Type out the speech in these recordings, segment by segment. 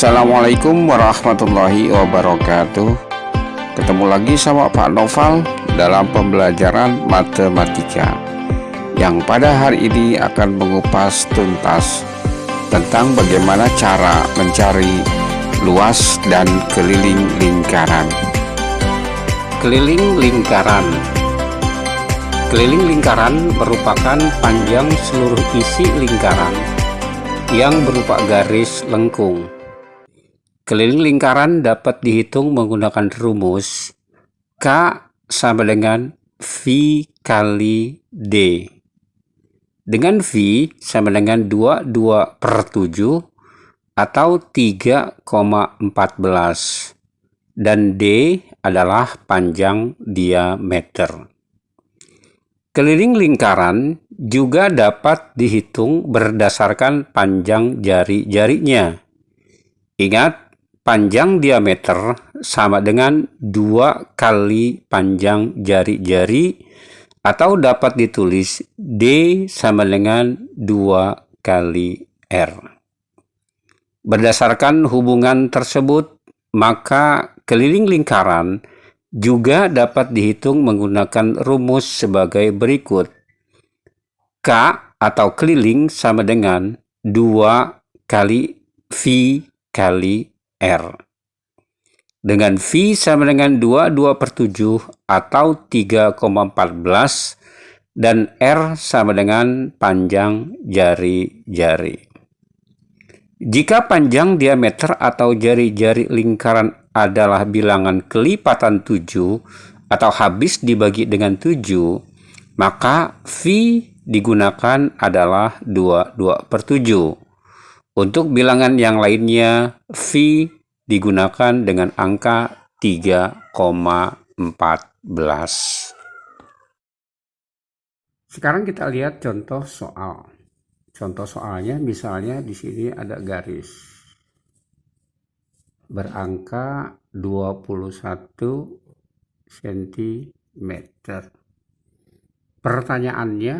Assalamualaikum warahmatullahi wabarakatuh. Ketemu lagi sama Pak Noval dalam pembelajaran matematika Yang pada hari ini akan mengupas tuntas Tentang bagaimana cara mencari luas dan keliling lingkaran. Keliling lingkaran. Keliling lingkaran merupakan panjang seluruh isi lingkaran yang berupa garis lengkung. Keliling lingkaran dapat dihitung menggunakan rumus K sama dengan V kali D. Dengan V sama dengan 22 per 7 atau 3,14. Dan D adalah panjang diameter. Keliling lingkaran juga dapat dihitung berdasarkan panjang jari-jarinya. Ingat, panjang diameter sama dengan dua kali panjang jari-jari atau dapat ditulis D sama dengan dua kali R. Berdasarkan hubungan tersebut, maka keliling lingkaran juga dapat dihitung menggunakan rumus sebagai berikut. K atau keliling sama dengan 2 kali V kali R. Dengan V sama dengan 2, 2 per 7 atau 3,14 dan R sama dengan panjang jari-jari. Jika panjang diameter atau jari-jari lingkaran adalah bilangan kelipatan 7 atau habis dibagi dengan 7, maka V digunakan adalah 2, 2 per 7. Untuk bilangan yang lainnya, V digunakan dengan angka 3,14. Sekarang kita lihat contoh soal. Contoh soalnya misalnya di sini ada garis berangka 21 cm. Pertanyaannya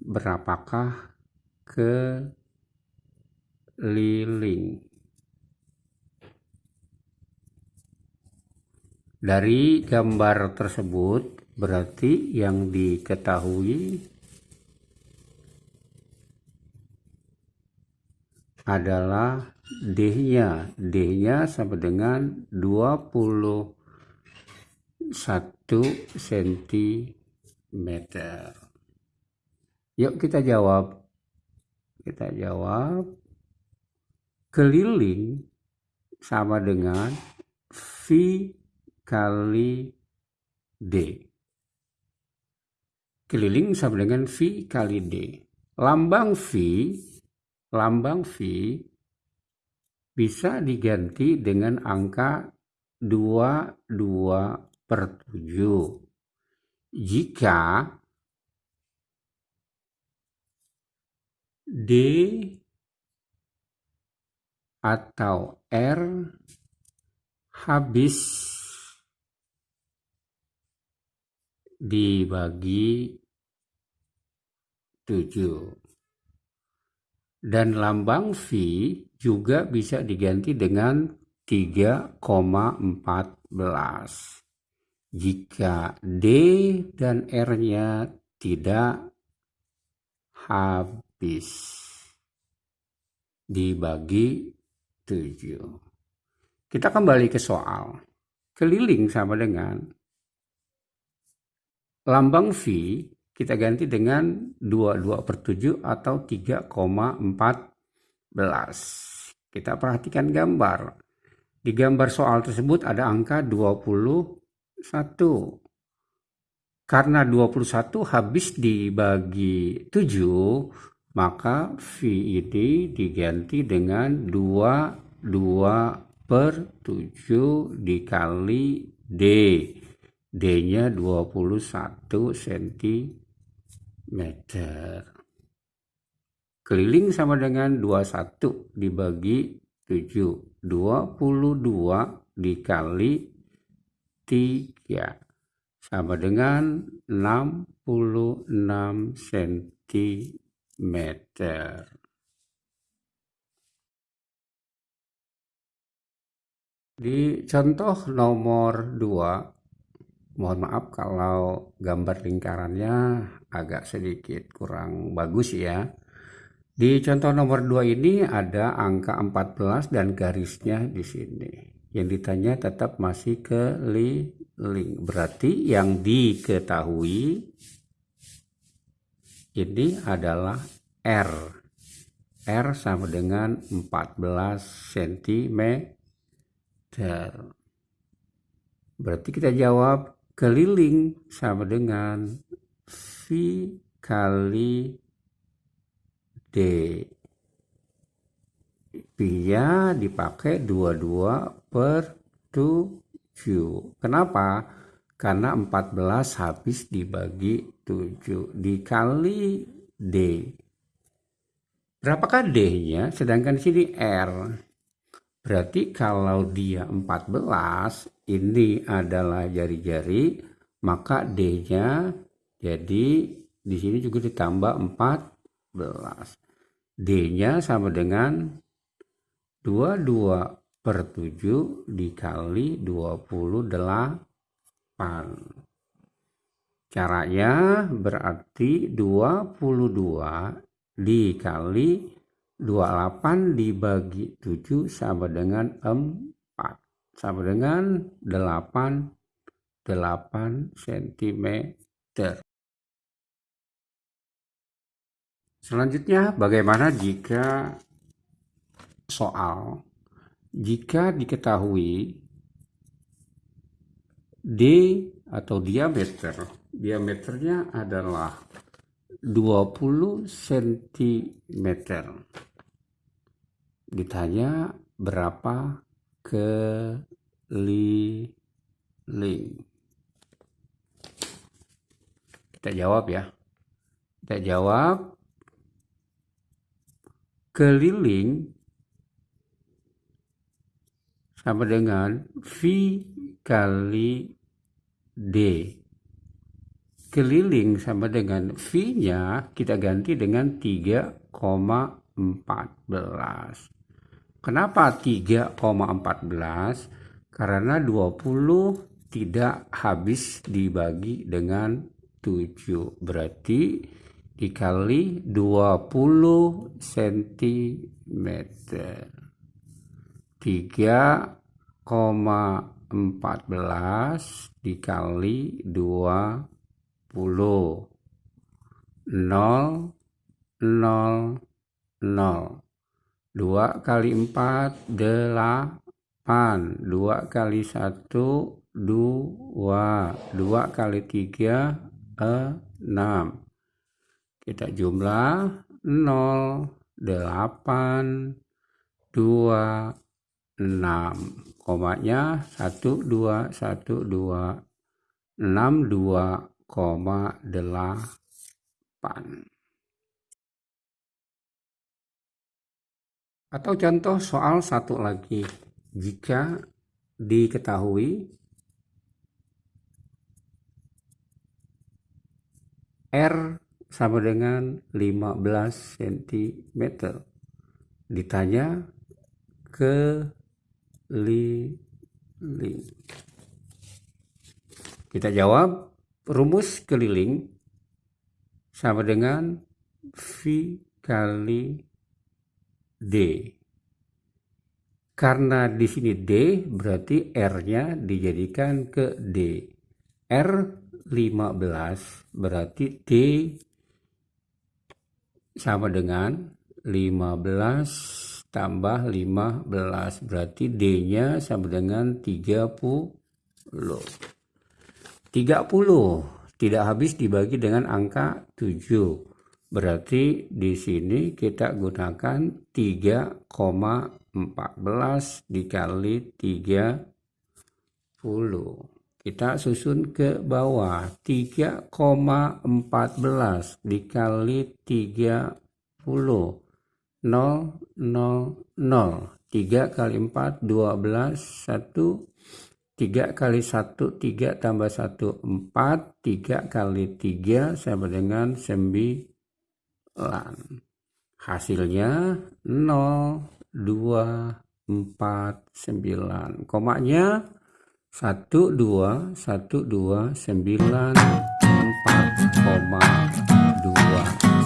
berapakah ke liling. Dari gambar tersebut berarti yang diketahui adalah D-nya. D-nya sama dengan 21 cm. Yuk kita jawab. Kita jawab keliling sama dengan V kali D. Keliling sama dengan V kali D. Lambang V, lambang V bisa diganti dengan angka 22 per 7. Jika D atau R habis dibagi 7 dan lambang V juga bisa diganti dengan 3,14 jika D dan R-nya tidak habis dibagi 7. Kita kembali ke soal. Keliling sama dengan lambang V kita ganti dengan 22 per 7 atau 3,14. Kita perhatikan gambar. Di gambar soal tersebut ada angka 21. Karena 21 habis dibagi 7, maka V ini diganti dengan 2 2 per 7 dikali D. D nya 21 cm keliling sama dengan 21 dibagi 7 22 dikali 3 sama dengan 66 cm meter Di contoh nomor 2, mohon maaf kalau gambar lingkarannya agak sedikit kurang bagus ya. Di contoh nomor 2 ini ada angka 14 dan garisnya di sini. Yang ditanya tetap masih keliling. Berarti yang diketahui ini adalah R. R sama dengan 14 cm Berarti kita jawab keliling sama dengan V kali D. Pi-nya dipakai 22 per 7. Kenapa? Karena 14 habis dibagi 7 dikali D. Berapakah D-nya? Sedangkan di sini R. Berarti kalau dia 14, ini adalah jari-jari, maka D-nya jadi di sini juga ditambah 14. D-nya sama dengan 22 per 7 dikali 28. Caranya berarti 22 dikali 28 dibagi 7 sama dengan 4 sama dengan 8 8 cm selanjutnya bagaimana jika soal? Jika diketahui D atau diameter. Diameternya adalah 20 cm ditanya berapa keliling. Kita jawab ya. Kita jawab keliling sama dengan V kali D keliling sama dengan V-nya kita ganti dengan 3,14 Kenapa 3,14? Karena 20 tidak habis dibagi dengan 7. Berarti dikali 20 cm. 3,14 dikali 20. 0, 0, 0. 2 kali 4 8 2 kali 1 2 2 kali 3 6 kita jumlah 0 8 2 6 komanya 1 2 1 2 6 2 koma 8 Atau contoh soal satu lagi, jika diketahui R sama dengan 15 cm. Ditanya keliling. Kita jawab rumus keliling sama dengan V kali D. Karena di sini D berarti R-nya dijadikan ke D. R 15 berarti D sama dengan 15 tambah 15 berarti D-nya sama dengan 30. 30 tidak habis dibagi dengan angka 7. Berarti di sini kita gunakan 3,14 dikali 30. Kita susun ke bawah 3,14 dikali 30. 0, 0, 0. 3 kali 4, 12, 1. 3 kali 1, 3 tambah 1, 4. 3 kali 3 sama dengan 9 hasilnya 0 2 49 komanya 1 2 1 2 9 4,2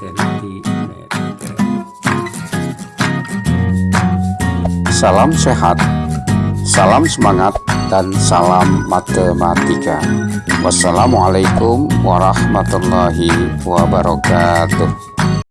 cm Salam sehat, salam semangat, dan salam matematika. Wassalamualaikum warahmatullahi wabarakatuh.